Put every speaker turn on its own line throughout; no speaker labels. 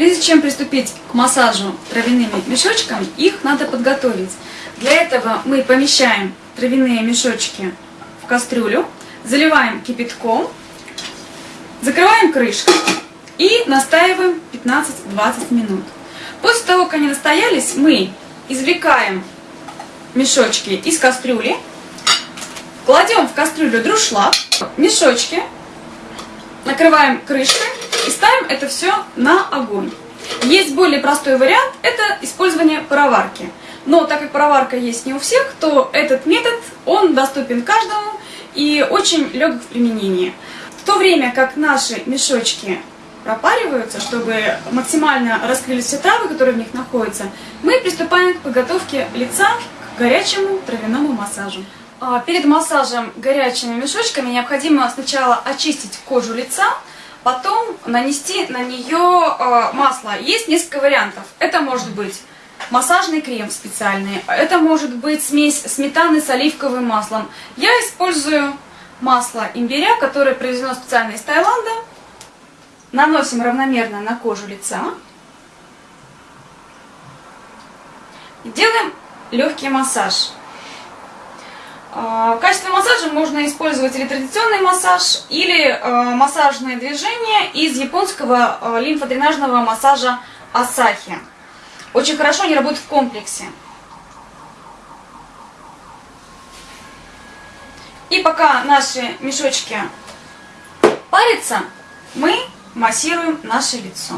Прежде чем приступить к массажу травяными мешочками, их надо подготовить. Для этого мы помещаем травяные мешочки в кастрюлю, заливаем кипятком, закрываем крышкой и настаиваем 15-20 минут. После того, как они настоялись, мы извлекаем мешочки из кастрюли, кладем в кастрюлю друшлаг, мешочки, накрываем крышкой и ставим это все на огонь. Есть более простой вариант, это использование пароварки. Но так как пароварка есть не у всех, то этот метод, он доступен каждому и очень легок в применении. В то время как наши мешочки пропариваются, чтобы максимально раскрылись все травы, которые в них находятся, мы приступаем к подготовке лица к горячему травяному массажу. А, перед массажем горячими мешочками необходимо сначала очистить кожу лица, потом нанести на нее а, масло. Есть несколько вариантов. Это может быть массажный крем специальный, это может быть смесь сметаны с оливковым маслом. Я использую масло имбиря, которое произведено специально из Таиланда. Наносим равномерно на кожу лица. Делаем легкий массаж. А, в качестве массажа можно использовать или традиционный массаж, или а, массажные движения из японского а, лимфодренажного массажа Асахи. Очень хорошо они работают в комплексе. И пока наши мешочки парятся, мы массируем наше лицо.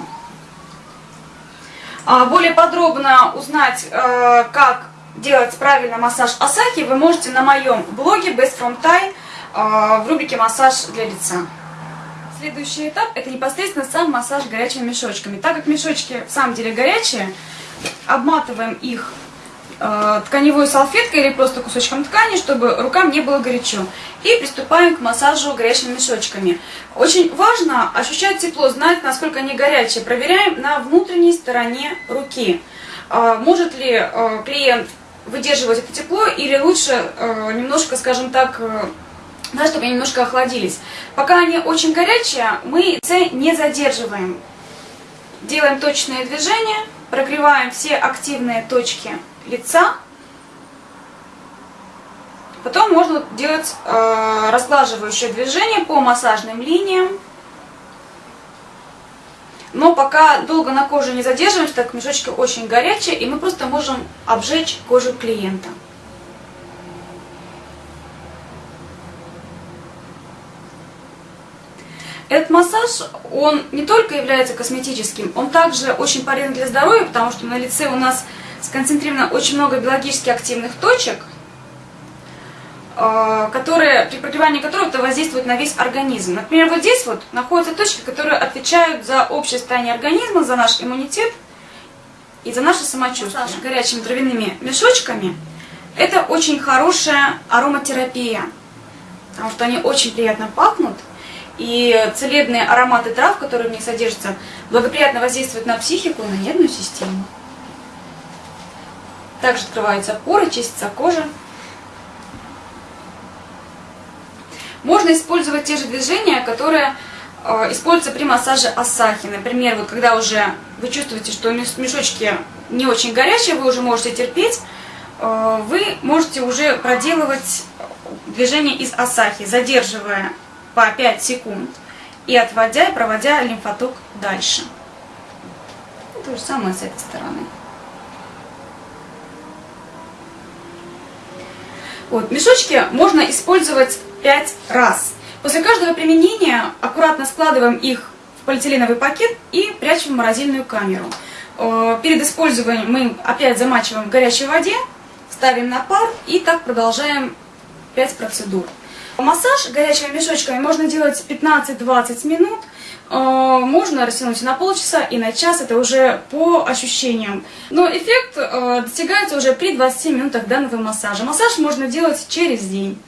Более подробно узнать, как делать правильно массаж Асахи, вы можете на моем блоге Best From Thai в рубрике «Массаж для лица». Следующий этап – это непосредственно сам массаж горячими мешочками. Так как мешочки в самом деле горячие, обматываем их э, тканевой салфеткой или просто кусочком ткани, чтобы рукам не было горячо. И приступаем к массажу горячими мешочками. Очень важно ощущать тепло, знать, насколько они горячие. Проверяем на внутренней стороне руки. Э, может ли э, клиент выдерживать это тепло или лучше э, немножко, скажем так, э, да, чтобы они немножко охладились. Пока они очень горячие, мы C не задерживаем. Делаем точные движения, прогреваем все активные точки лица. Потом можно делать э, разглаживающее движение по массажным линиям. Но пока долго на коже не задерживаемся, так мешочки очень горячие, и мы просто можем обжечь кожу клиента. Этот массаж, он не только является косметическим, он также очень полезен для здоровья, потому что на лице у нас сконцентрировано очень много биологически активных точек, которые, при прогревании которых это воздействует на весь организм. Например, вот здесь вот находятся точки, которые отвечают за общее состояние организма, за наш иммунитет и за наше самочувствие. Массаж горячими травяными мешочками – это очень хорошая ароматерапия, потому что они очень приятно пахнут – и целебные ароматы трав, которые в них содержатся, благоприятно воздействуют на психику и на нервную систему. Также открываются поры, чистится кожа. Можно использовать те же движения, которые э, используются при массаже асахи. Например, вот когда уже вы чувствуете, что мешочки не очень горячие, вы уже можете терпеть, э, вы можете уже проделывать движение из асахи, задерживая по 5 секунд и отводя и проводя лимфоток дальше. То же самое с этой стороны. Вот, мешочки можно использовать 5 раз. После каждого применения аккуратно складываем их в полиэтиленовый пакет и прячем в морозильную камеру. Э, перед использованием мы опять замачиваем в горячей воде, ставим на пар и так продолжаем 5 процедур. Массаж горячими мешочками можно делать 15-20 минут, э, можно растянуть на полчаса и на час, это уже по ощущениям. Но эффект э, достигается уже при 20 минутах данного массажа. Массаж можно делать через день.